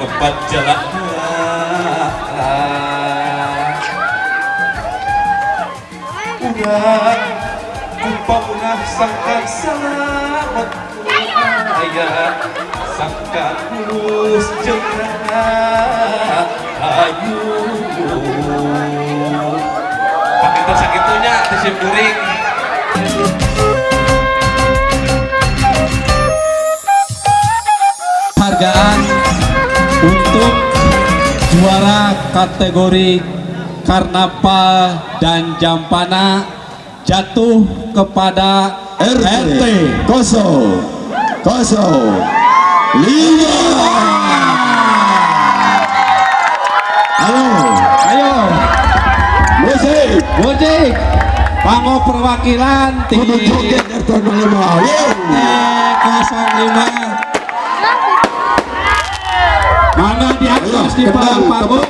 bebat jalan. Udah. Kumpa unah sangkan selamat. Ayah Sangkan mulus jenah Ayu. Pakai sakitunya disim juara kategori Karnaval dan Jampana jatuh kepada RT. kosong kosong. Lima. Halo. Ayo, musik Bodik, panggo perwakilan tim kudu joget RT 05 RT 05 Mangga di atas di bawah panggung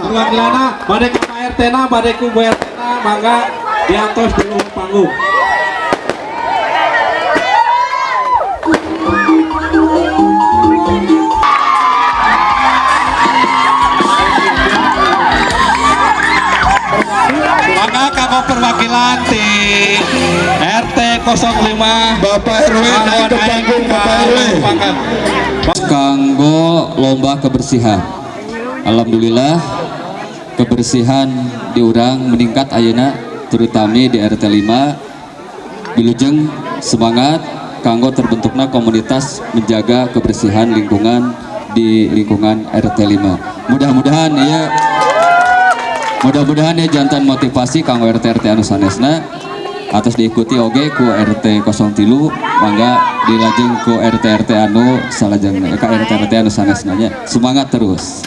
perwakilan badai ke RT na badai ku Bu RT na mangga di bawah panggung kanggo perwakilan tim RT 05 Bapak RW naik ke panggung Bapak RW kanggo lomba kebersihan. Alhamdulillah kebersihan diurang meningkat ayeuna terutama di RT 5 Bilujeng semangat kanggo terbentuknya komunitas menjaga kebersihan lingkungan di lingkungan RT 5 mudah-mudahan ya mudah-mudahan ya jantan motivasi kanggo RT RT anu sanesna atas diikuti oge ku RT 03 mangga dilajeng ku RT RT anu salajeng ka RT RT anu sanesna semangat terus